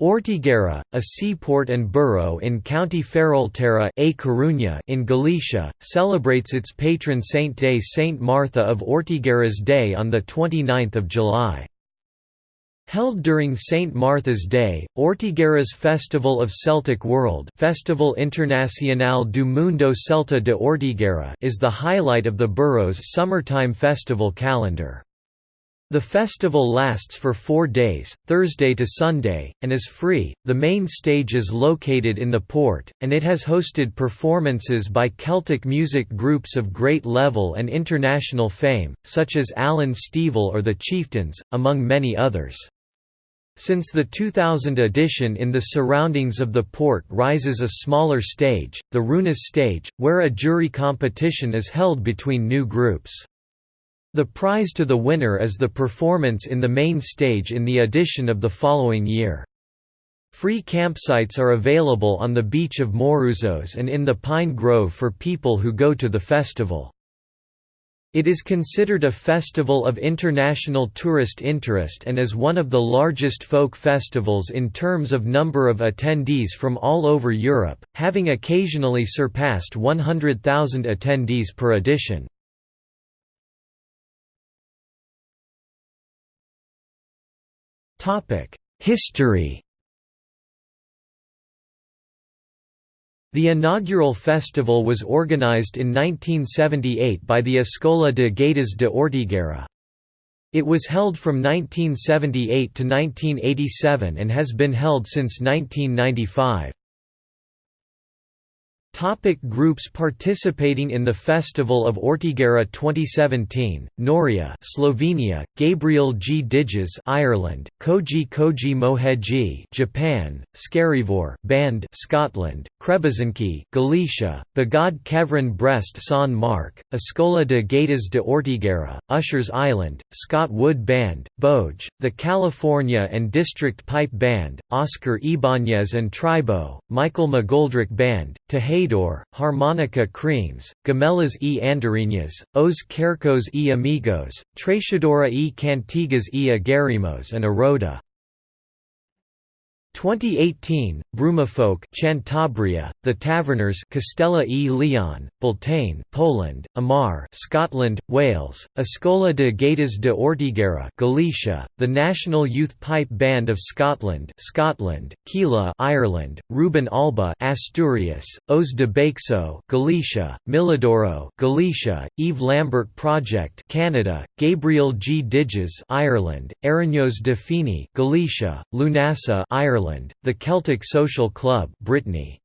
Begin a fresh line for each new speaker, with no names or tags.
Ortigueira, a seaport and borough in County Ferrolterra a Coruña in Galicia, celebrates its patron saint day Saint Martha of Ortigueira's Day on 29 July. Held during St. Martha's Day, Ortigueira's Festival of Celtic World Festival Internacional do Mundo Celta de Ortigueira is the highlight of the borough's summertime festival calendar. The festival lasts for four days, Thursday to Sunday, and is free. The main stage is located in the port, and it has hosted performances by Celtic music groups of great level and international fame, such as Alan Stivell or the Chieftains, among many others. Since the 2000 edition in the surroundings of the port rises a smaller stage, the Runas stage, where a jury competition is held between new groups. The prize to the winner is the performance in the main stage in the edition of the following year. Free campsites are available on the beach of Morouzos and in the Pine Grove for people who go to the festival. It is considered a festival of international tourist interest and is one of the largest folk festivals in terms of number of attendees from all over Europe, having occasionally surpassed 100,000 attendees per edition. History The inaugural festival was organized in 1978 by the Escola de Gaitas de Ortigueira. It was held from 1978 to 1987 and has been held since 1995. Topic groups participating in the Festival of Ortigueira 2017 Noreia Slovenia Gabriel G. Diges Ireland Koji Koji Moheji Japan Skerryvore Band Scotland Krebezinki Galicia Bagad Kevrin Brest San Mark Escola de Gaitas de Ortigueira Ushers Island Scott Wood Band Boge The California and District Pipe Band Oscar Ibanez and Tribo Michael McGoldrick Band Teje Harmonica Creams, Gamelas e Andorinhas, Os Quercos e Amigos, Trechadora e Cantigas e Agarimos and Aroda. 2018, Brumafolk Cantabria, The Taverners Castella e Leon, Beltane Poland, Amar Scotland, Wales, Escola de Gaitas de Ortigueira Galicia, the National Youth Pipe Band of Scotland Scotland, Keela Ireland, Ruben Alba Asturias, Os de Baixo Galicia, Milladoiro Galicia, Eve Lambert Project Canada, Gabriel G. Diges Ireland, Araños de Fini Galicia, Lunasa Ireland Ireland, the Celtic Social Club Brittany.